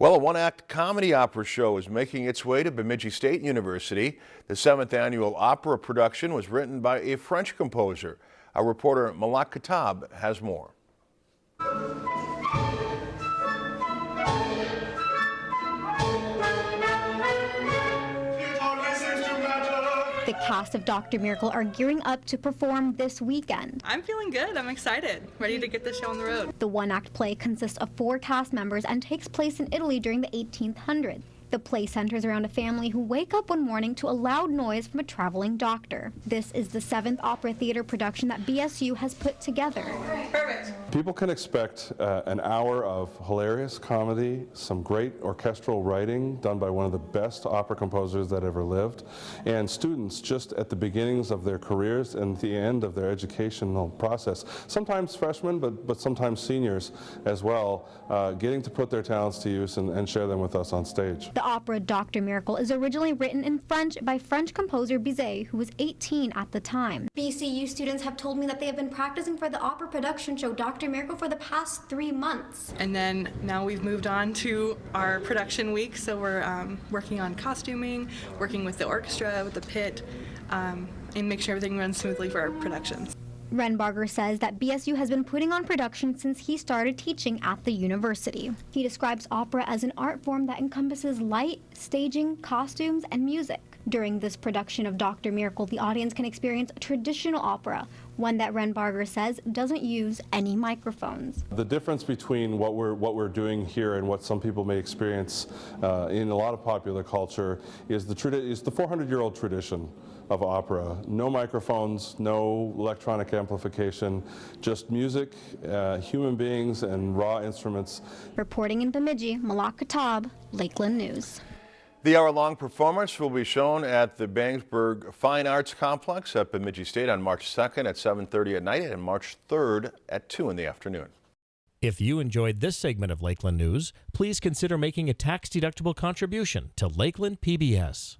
Well, a one-act comedy opera show is making its way to Bemidji State University. The seventh annual opera production was written by a French composer. Our reporter Malak Katab has more. The cast of Dr. Miracle are gearing up to perform this weekend. I'm feeling good. I'm excited. Ready to get the show on the road. The one act play consists of four cast members and takes place in Italy during the 1800s. The play centers around a family who wake up one morning to a loud noise from a traveling doctor. This is the seventh opera theater production that BSU has put together. Perfect. People can expect uh, an hour of hilarious comedy, some great orchestral writing done by one of the best opera composers that ever lived, and students just at the beginnings of their careers and the end of their educational process. Sometimes freshmen, but, but sometimes seniors as well, uh, getting to put their talents to use and, and share them with us on stage. The opera Dr. Miracle is originally written in French by French composer Bizet, who was 18 at the time. BCU students have told me that they have been practicing for the opera production show Dr. Miracle for the past three months. And then now we've moved on to our production week, so we're um, working on costuming, working with the orchestra, with the pit, um, and make sure everything runs smoothly for our productions. Renbarger says that BSU has been putting on production since he started teaching at the university. He describes opera as an art form that encompasses light, staging, costumes, and music. During this production of Dr. Miracle, the audience can experience a traditional opera, one that Renbarger says doesn't use any microphones. The difference between what we're, what we're doing here and what some people may experience uh, in a lot of popular culture is the, is the 400-year-old tradition of opera. No microphones, no electronic amplification, just music, uh, human beings, and raw instruments. Reporting in Bemidji, Malak Katab, Lakeland News. The hour-long performance will be shown at the Bangsberg Fine Arts Complex at Bemidji State on March 2nd at 7.30 at night and March 3rd at 2 in the afternoon. If you enjoyed this segment of Lakeland News, please consider making a tax-deductible contribution to Lakeland PBS.